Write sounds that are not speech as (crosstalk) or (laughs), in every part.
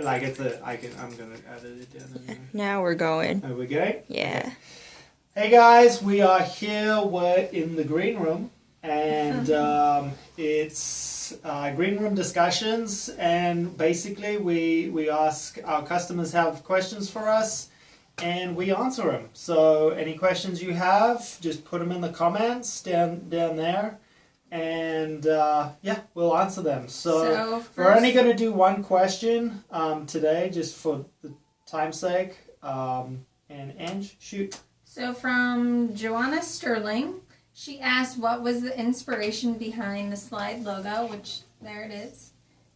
like it's a, I can, I'm gonna edit it down. there. Now we're going. There we go. Yeah. Hey guys, we are here. We're in the green room, and (laughs) um, it's uh, green room discussions. And basically, we we ask our customers have questions for us, and we answer them. So any questions you have, just put them in the comments down down there, and uh, yeah, we'll answer them. So, So we're only going to do one question um, today, just for the time's sake. Um, and Ange, shoot. So from Joanna Sterling, she asked what was the inspiration behind the slide logo, which there it is.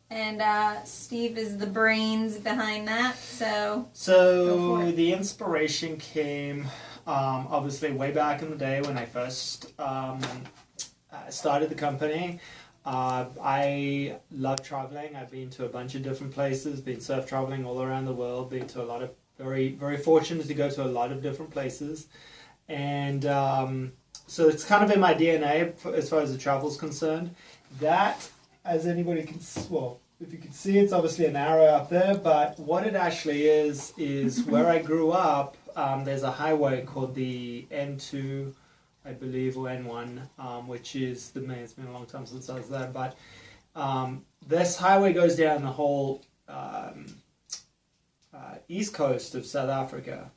And uh, Steve is the brains behind that. So So the inspiration came um, obviously way back in the day when I first um, uh, started the company. Uh, I love traveling. I've been to a bunch of different places, been surf traveling all around the world, been to a lot of very, very fortunate to go to a lot of different places. And um, so it's kind of in my DNA as far as the travel is concerned. That, as anybody can, well, if you can see, it's obviously an arrow up there, but what it actually is, is where I grew up, um, there's a highway called the N2, I believe, or N1, um, which is the main, it's been a long time since I was there, but um, this highway goes down the whole um, uh, east coast of South Africa.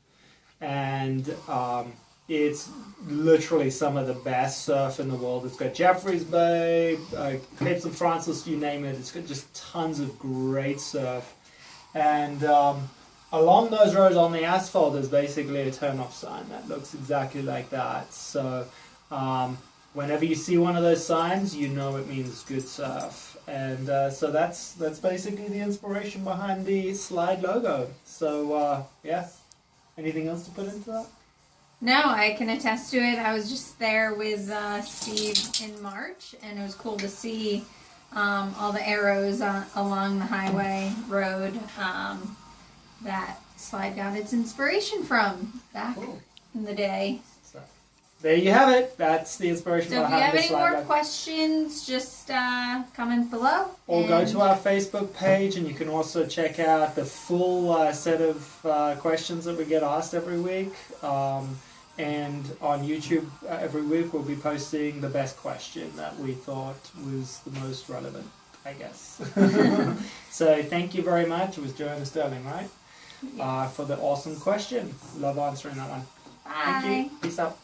And um, it's literally some of the best surf in the world. It's got Jeffreys Bay, uh, Cape St. Francis, you name it. It's got just tons of great surf. And um, along those roads on the asphalt is basically a turn off sign that looks exactly like that. So um, whenever you see one of those signs, you know it means good surf. And uh, so that's that's basically the inspiration behind the slide logo. So uh, yeah, anything else to put into that? no, I can attest to it. I was just there with uh, Steve in March, and it was cool to see um, all the arrows on, along the highway road um, that slide got its inspiration from back Cool. in the day. So there you have it. That's the inspiration So if you have any more logo. questions, just uh, comment below. Or go to our Facebook page, and you can also check out the full uh, set of uh, questions that we get asked every week. Um, and on YouTube uh, every week, we'll be posting the best question that we thought was the most relevant, I guess. (laughs) (laughs) so thank you very much. It was Joanna Sterling, right? Uh, for the awesome question. Love answering that one. Bye. Thank you. Peace out.